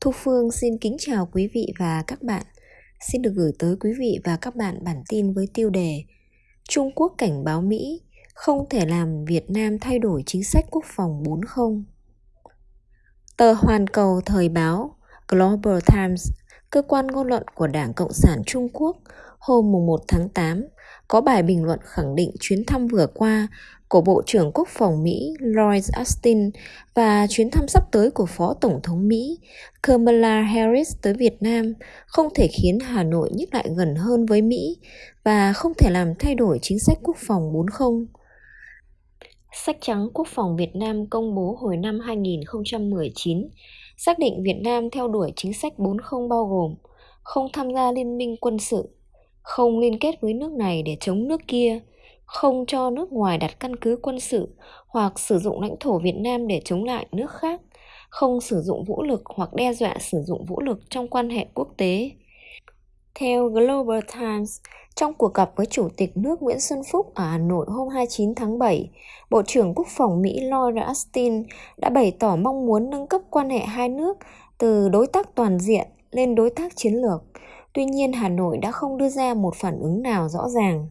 Thu Phương xin kính chào quý vị và các bạn. Xin được gửi tới quý vị và các bạn bản tin với tiêu đề Trung Quốc cảnh báo Mỹ không thể làm Việt Nam thay đổi chính sách quốc phòng 40. Tờ Hoàn Cầu Thời báo Global Times, cơ quan ngôn luận của Đảng Cộng sản Trung Quốc, hôm 1 tháng 8 có bài bình luận khẳng định chuyến thăm vừa qua của Bộ trưởng Quốc phòng Mỹ Lloyd Austin và chuyến thăm sắp tới của Phó Tổng thống Mỹ Kamala Harris tới Việt Nam không thể khiến Hà Nội nhích lại gần hơn với Mỹ và không thể làm thay đổi chính sách quốc phòng 40. Sách trắng Quốc phòng Việt Nam công bố hồi năm 2019 xác định Việt Nam theo đuổi chính sách 40 bao gồm không tham gia liên minh quân sự, không liên kết với nước này để chống nước kia, không cho nước ngoài đặt căn cứ quân sự hoặc sử dụng lãnh thổ Việt Nam để chống lại nước khác, không sử dụng vũ lực hoặc đe dọa sử dụng vũ lực trong quan hệ quốc tế. Theo Global Times, trong cuộc gặp với Chủ tịch nước Nguyễn Xuân Phúc ở Hà Nội hôm 29 tháng 7, Bộ trưởng Quốc phòng Mỹ Lloyd Austin đã bày tỏ mong muốn nâng cấp quan hệ hai nước từ đối tác toàn diện lên đối tác chiến lược. Tuy nhiên, Hà Nội đã không đưa ra một phản ứng nào rõ ràng.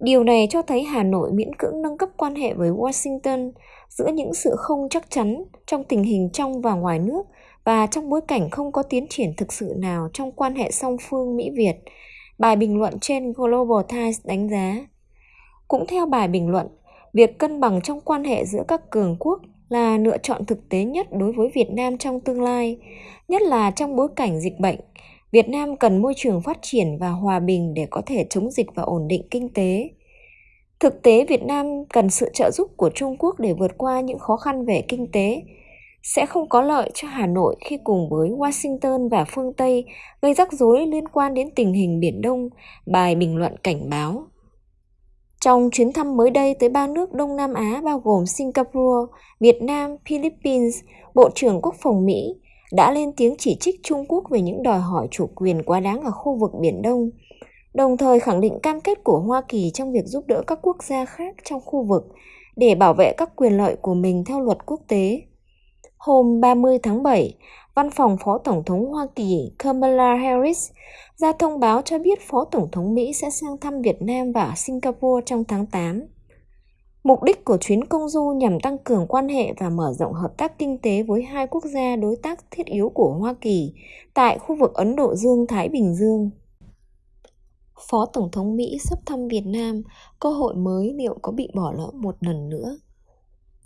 Điều này cho thấy Hà Nội miễn cưỡng nâng cấp quan hệ với Washington giữa những sự không chắc chắn trong tình hình trong và ngoài nước và trong bối cảnh không có tiến triển thực sự nào trong quan hệ song phương Mỹ-Việt, bài bình luận trên Global Times đánh giá. Cũng theo bài bình luận, việc cân bằng trong quan hệ giữa các cường quốc là lựa chọn thực tế nhất đối với Việt Nam trong tương lai, nhất là trong bối cảnh dịch bệnh. Việt Nam cần môi trường phát triển và hòa bình để có thể chống dịch và ổn định kinh tế. Thực tế Việt Nam cần sự trợ giúp của Trung Quốc để vượt qua những khó khăn về kinh tế, sẽ không có lợi cho Hà Nội khi cùng với Washington và phương Tây gây rắc rối liên quan đến tình hình Biển Đông, bài bình luận cảnh báo. Trong chuyến thăm mới đây tới ba nước Đông Nam Á bao gồm Singapore, Việt Nam, Philippines, Bộ trưởng Quốc phòng Mỹ đã lên tiếng chỉ trích Trung Quốc về những đòi hỏi chủ quyền quá đáng ở khu vực Biển Đông, đồng thời khẳng định cam kết của Hoa Kỳ trong việc giúp đỡ các quốc gia khác trong khu vực để bảo vệ các quyền lợi của mình theo luật quốc tế. Hôm 30 tháng 7, Văn phòng Phó Tổng thống Hoa Kỳ Kamala Harris ra thông báo cho biết Phó Tổng thống Mỹ sẽ sang thăm Việt Nam và Singapore trong tháng 8. Mục đích của chuyến công du nhằm tăng cường quan hệ và mở rộng hợp tác kinh tế với hai quốc gia đối tác thiết yếu của Hoa Kỳ tại khu vực Ấn Độ Dương-Thái Bình Dương. Phó Tổng thống Mỹ sắp thăm Việt Nam, cơ hội mới liệu có bị bỏ lỡ một lần nữa?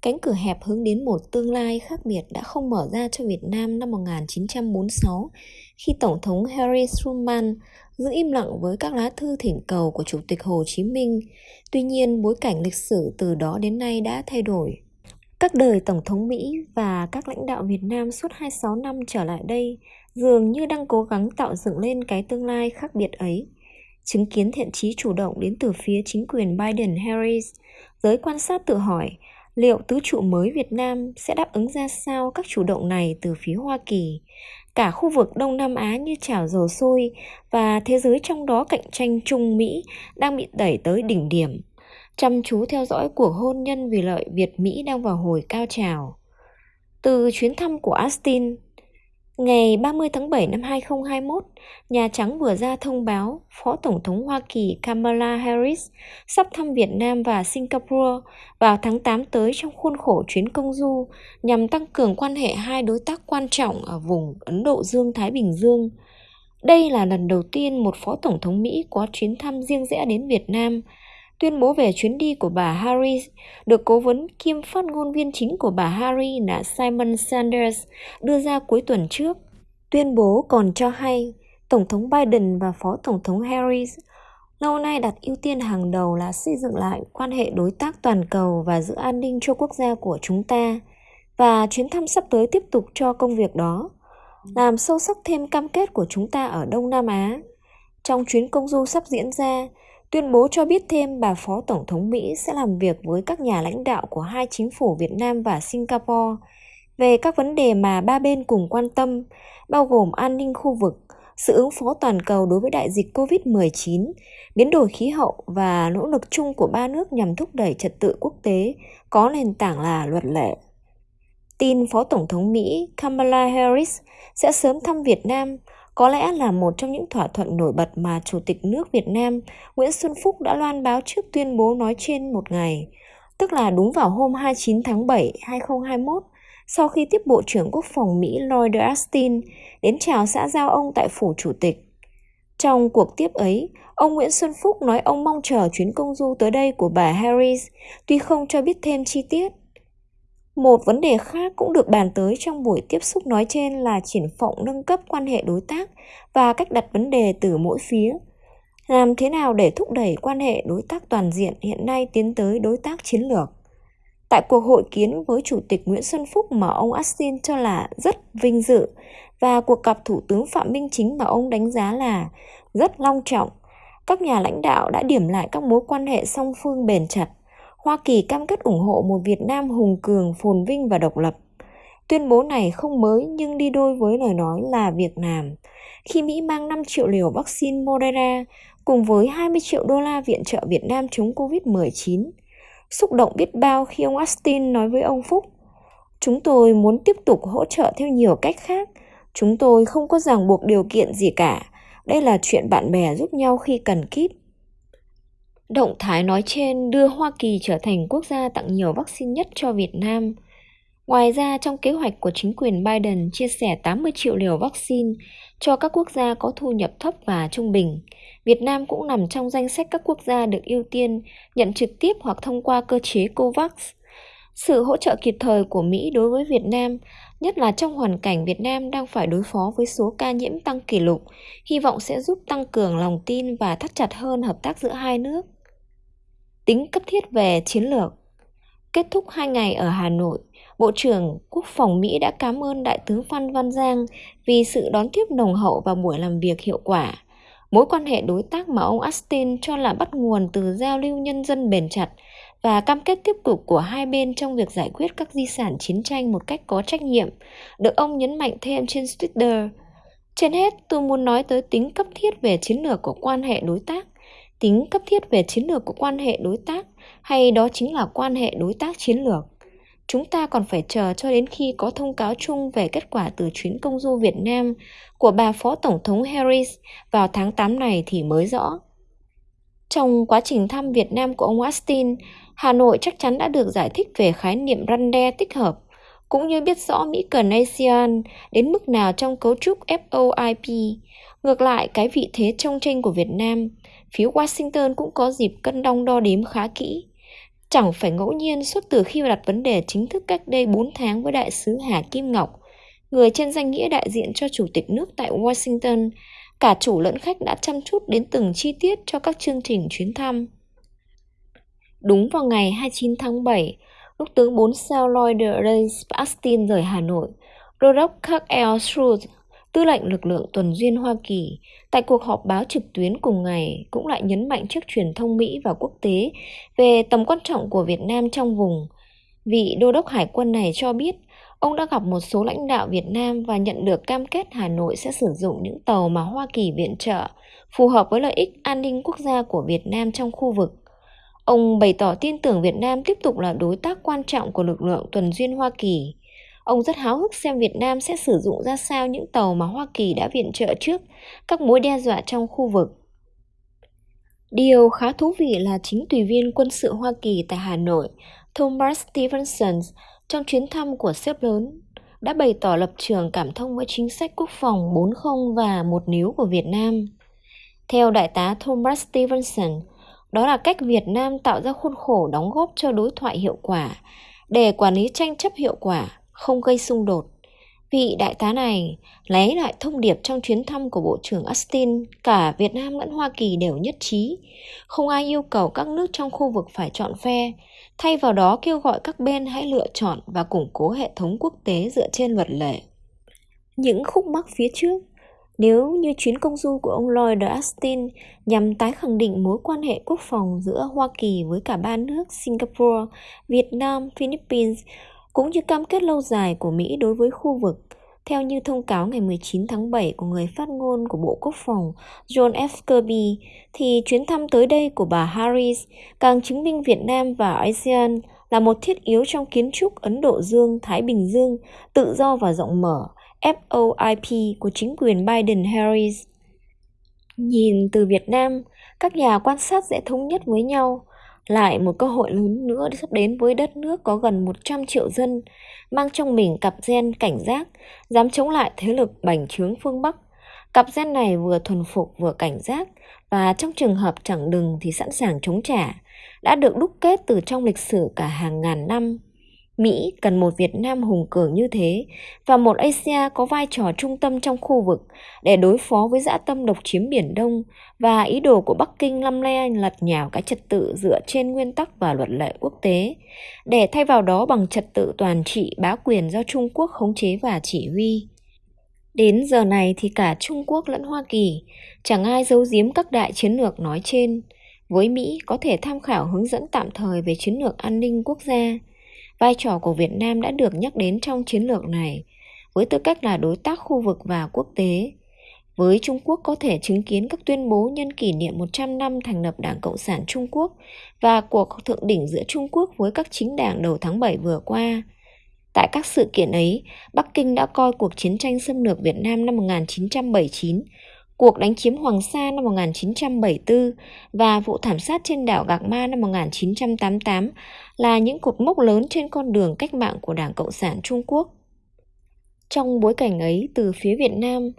Cánh cửa hẹp hướng đến một tương lai khác biệt đã không mở ra cho Việt Nam năm 1946 khi Tổng thống Harry Truman giữ im lặng với các lá thư thỉnh cầu của Chủ tịch Hồ Chí Minh. Tuy nhiên, bối cảnh lịch sử từ đó đến nay đã thay đổi. Các đời Tổng thống Mỹ và các lãnh đạo Việt Nam suốt 26 năm trở lại đây dường như đang cố gắng tạo dựng lên cái tương lai khác biệt ấy. Chứng kiến thiện trí chủ động đến từ phía chính quyền Biden-Harris, giới quan sát tự hỏi liệu tứ trụ mới Việt Nam sẽ đáp ứng ra sao các chủ động này từ phía Hoa Kỳ. Cả khu vực Đông Nam Á như chảo dầu sôi và thế giới trong đó cạnh tranh Trung Mỹ đang bị đẩy tới đỉnh điểm. Chăm chú theo dõi cuộc hôn nhân vì lợi Việt-Mỹ đang vào hồi cao trào. Từ chuyến thăm của Austin, Ngày 30 tháng 7 năm 2021, Nhà Trắng vừa ra thông báo Phó Tổng thống Hoa Kỳ Kamala Harris sắp thăm Việt Nam và Singapore vào tháng 8 tới trong khuôn khổ chuyến công du nhằm tăng cường quan hệ hai đối tác quan trọng ở vùng Ấn Độ Dương-Thái Bình Dương. Đây là lần đầu tiên một Phó Tổng thống Mỹ có chuyến thăm riêng rẽ đến Việt Nam – Tuyên bố về chuyến đi của bà Harris được cố vấn kiêm phát ngôn viên chính của bà Harris là Simon Sanders đưa ra cuối tuần trước. Tuyên bố còn cho hay Tổng thống Biden và Phó Tổng thống Harris lâu nay đặt ưu tiên hàng đầu là xây dựng lại quan hệ đối tác toàn cầu và giữ an ninh cho quốc gia của chúng ta và chuyến thăm sắp tới tiếp tục cho công việc đó làm sâu sắc thêm cam kết của chúng ta ở Đông Nam Á. Trong chuyến công du sắp diễn ra, Tuyên bố cho biết thêm bà Phó Tổng thống Mỹ sẽ làm việc với các nhà lãnh đạo của hai chính phủ Việt Nam và Singapore về các vấn đề mà ba bên cùng quan tâm, bao gồm an ninh khu vực, sự ứng phó toàn cầu đối với đại dịch COVID-19, biến đổi khí hậu và nỗ lực chung của ba nước nhằm thúc đẩy trật tự quốc tế có nền tảng là luật lệ. tin Phó Tổng thống Mỹ Kamala Harris sẽ sớm thăm Việt Nam có lẽ là một trong những thỏa thuận nổi bật mà Chủ tịch nước Việt Nam Nguyễn Xuân Phúc đã loan báo trước tuyên bố nói trên một ngày, tức là đúng vào hôm 29 tháng 7, 2021, sau khi tiếp Bộ trưởng Quốc phòng Mỹ Lloyd Austin đến chào xã giao ông tại phủ chủ tịch. Trong cuộc tiếp ấy, ông Nguyễn Xuân Phúc nói ông mong chờ chuyến công du tới đây của bà Harris, tuy không cho biết thêm chi tiết. Một vấn đề khác cũng được bàn tới trong buổi tiếp xúc nói trên là triển vọng nâng cấp quan hệ đối tác và cách đặt vấn đề từ mỗi phía. Làm thế nào để thúc đẩy quan hệ đối tác toàn diện hiện nay tiến tới đối tác chiến lược? Tại cuộc hội kiến với Chủ tịch Nguyễn Xuân Phúc mà ông Austin cho là rất vinh dự và cuộc gặp Thủ tướng Phạm Minh Chính mà ông đánh giá là rất long trọng, các nhà lãnh đạo đã điểm lại các mối quan hệ song phương bền chặt Hoa Kỳ cam kết ủng hộ một Việt Nam hùng cường, phồn vinh và độc lập. Tuyên bố này không mới nhưng đi đôi với lời nói là việc làm. Khi Mỹ mang 5 triệu liều vaccine Moderna cùng với 20 triệu đô la viện trợ Việt Nam chống Covid-19. Xúc động biết bao khi ông Austin nói với ông Phúc, Chúng tôi muốn tiếp tục hỗ trợ theo nhiều cách khác. Chúng tôi không có ràng buộc điều kiện gì cả. Đây là chuyện bạn bè giúp nhau khi cần kíp. Động thái nói trên đưa Hoa Kỳ trở thành quốc gia tặng nhiều vaccine nhất cho Việt Nam. Ngoài ra, trong kế hoạch của chính quyền Biden chia sẻ 80 triệu liều vaccine cho các quốc gia có thu nhập thấp và trung bình, Việt Nam cũng nằm trong danh sách các quốc gia được ưu tiên nhận trực tiếp hoặc thông qua cơ chế COVAX. Sự hỗ trợ kịp thời của Mỹ đối với Việt Nam, nhất là trong hoàn cảnh Việt Nam đang phải đối phó với số ca nhiễm tăng kỷ lục, hy vọng sẽ giúp tăng cường lòng tin và thắt chặt hơn hợp tác giữa hai nước tính cấp thiết về chiến lược. Kết thúc hai ngày ở Hà Nội, Bộ trưởng Quốc phòng Mỹ đã cảm ơn Đại tướng Phan Văn Giang vì sự đón tiếp nồng hậu và buổi làm việc hiệu quả. Mối quan hệ đối tác mà ông Austin cho là bắt nguồn từ giao lưu nhân dân bền chặt và cam kết tiếp tục của hai bên trong việc giải quyết các di sản chiến tranh một cách có trách nhiệm, được ông nhấn mạnh thêm trên Twitter. Trên hết, tôi muốn nói tới tính cấp thiết về chiến lược của quan hệ đối tác tính cấp thiết về chiến lược của quan hệ đối tác hay đó chính là quan hệ đối tác chiến lược chúng ta còn phải chờ cho đến khi có thông cáo chung về kết quả từ chuyến công du Việt Nam của bà Phó Tổng thống Harris vào tháng 8 này thì mới rõ. Trong quá trình thăm Việt Nam của ông Austin, Hà Nội chắc chắn đã được giải thích về khái niệm răn đe tích hợp, cũng như biết rõ Mỹ cần ASEAN đến mức nào trong cấu trúc FOIP. Ngược lại, cái vị thế trong tranh của Việt Nam phía Washington cũng có dịp cân đong đo đếm khá kỹ. Chẳng phải ngẫu nhiên suốt từ khi đặt vấn đề chính thức cách đây 4 tháng với đại sứ Hà Kim Ngọc, người trên danh nghĩa đại diện cho chủ tịch nước tại Washington, cả chủ lẫn khách đã chăm chút đến từng chi tiết cho các chương trình chuyến thăm. Đúng vào ngày 29 tháng 7, lúc tướng 4 sao Lloyd Ray Austin rời Hà Nội, đô Kirk L. Schultz Tư lệnh lực lượng tuần duyên Hoa Kỳ tại cuộc họp báo trực tuyến cùng ngày cũng lại nhấn mạnh trước truyền thông Mỹ và quốc tế về tầm quan trọng của Việt Nam trong vùng. Vị đô đốc hải quân này cho biết, ông đã gặp một số lãnh đạo Việt Nam và nhận được cam kết Hà Nội sẽ sử dụng những tàu mà Hoa Kỳ viện trợ phù hợp với lợi ích an ninh quốc gia của Việt Nam trong khu vực. Ông bày tỏ tin tưởng Việt Nam tiếp tục là đối tác quan trọng của lực lượng tuần duyên Hoa Kỳ Ông rất háo hức xem Việt Nam sẽ sử dụng ra sao những tàu mà Hoa Kỳ đã viện trợ trước các mối đe dọa trong khu vực. Điều khá thú vị là chính tùy viên quân sự Hoa Kỳ tại Hà Nội, Thomas Stevenson, trong chuyến thăm của sếp lớn, đã bày tỏ lập trường cảm thông với chính sách quốc phòng 40 và một níu của Việt Nam. Theo đại tá Thomas Stevenson, đó là cách Việt Nam tạo ra khuôn khổ đóng góp cho đối thoại hiệu quả để quản lý tranh chấp hiệu quả không gây xung đột. Vị đại tá này lấy lại thông điệp trong chuyến thăm của Bộ trưởng Austin, cả Việt Nam lẫn Hoa Kỳ đều nhất trí. Không ai yêu cầu các nước trong khu vực phải chọn phe, thay vào đó kêu gọi các bên hãy lựa chọn và củng cố hệ thống quốc tế dựa trên luật lệ. Những khúc mắc phía trước nếu như chuyến công du của ông Lloyd Austin nhằm tái khẳng định mối quan hệ quốc phòng giữa Hoa Kỳ với cả ba nước Singapore, Việt Nam, Philippines cũng như cam kết lâu dài của Mỹ đối với khu vực. Theo như thông cáo ngày 19 tháng 7 của người phát ngôn của Bộ Quốc phòng John F. Kirby, thì chuyến thăm tới đây của bà Harris càng chứng minh Việt Nam và ASEAN là một thiết yếu trong kiến trúc Ấn Độ Dương, Thái Bình Dương, tự do và rộng mở, FOIP của chính quyền Biden-Harris. Nhìn từ Việt Nam, các nhà quan sát sẽ thống nhất với nhau lại một cơ hội lớn nữa sắp đến với đất nước có gần 100 triệu dân, mang trong mình cặp gen cảnh giác, dám chống lại thế lực bành trướng phương Bắc. Cặp gen này vừa thuần phục vừa cảnh giác và trong trường hợp chẳng đừng thì sẵn sàng chống trả, đã được đúc kết từ trong lịch sử cả hàng ngàn năm. Mỹ cần một Việt Nam hùng cường như thế và một Asia có vai trò trung tâm trong khu vực để đối phó với dã tâm độc chiếm Biển Đông và ý đồ của Bắc Kinh lăm le lật nhào cái trật tự dựa trên nguyên tắc và luật lệ quốc tế, để thay vào đó bằng trật tự toàn trị bá quyền do Trung Quốc khống chế và chỉ huy. Đến giờ này thì cả Trung Quốc lẫn Hoa Kỳ chẳng ai giấu giếm các đại chiến lược nói trên. Với Mỹ có thể tham khảo hướng dẫn tạm thời về chiến lược an ninh quốc gia, vai trò của Việt Nam đã được nhắc đến trong chiến lược này với tư cách là đối tác khu vực và quốc tế. Với Trung Quốc có thể chứng kiến các tuyên bố nhân kỷ niệm 100 năm thành lập Đảng Cộng sản Trung Quốc và cuộc thượng đỉnh giữa Trung Quốc với các chính đảng đầu tháng 7 vừa qua. Tại các sự kiện ấy, Bắc Kinh đã coi cuộc chiến tranh xâm lược Việt Nam năm 1979 cuộc đánh chiếm Hoàng Sa năm 1974 và vụ thảm sát trên đảo Gạc Ma năm 1988 là những cột mốc lớn trên con đường cách mạng của Đảng Cộng sản Trung Quốc. Trong bối cảnh ấy, từ phía Việt Nam,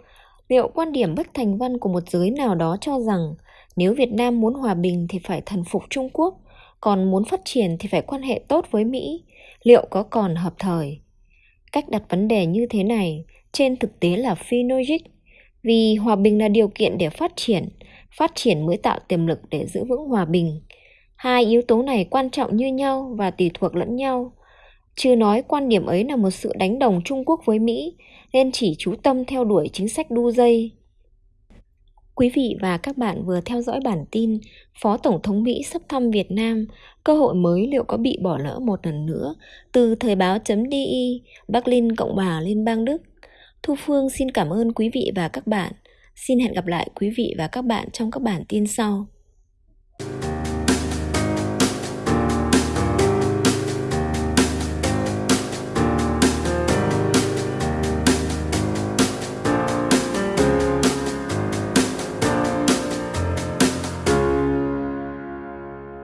liệu quan điểm bất thành văn của một giới nào đó cho rằng nếu Việt Nam muốn hòa bình thì phải thần phục Trung Quốc, còn muốn phát triển thì phải quan hệ tốt với Mỹ, liệu có còn hợp thời? Cách đặt vấn đề như thế này trên thực tế là phi logic vì hòa bình là điều kiện để phát triển, phát triển mới tạo tiềm lực để giữ vững hòa bình. Hai yếu tố này quan trọng như nhau và tùy thuộc lẫn nhau. Chưa nói quan điểm ấy là một sự đánh đồng Trung Quốc với Mỹ, nên chỉ chú tâm theo đuổi chính sách đu dây. Quý vị và các bạn vừa theo dõi bản tin Phó Tổng thống Mỹ sắp thăm Việt Nam, cơ hội mới liệu có bị bỏ lỡ một lần nữa từ thời báo.di Berlin Cộng hòa Liên bang Đức. Thu Phương xin cảm ơn quý vị và các bạn. Xin hẹn gặp lại quý vị và các bạn trong các bản tin sau.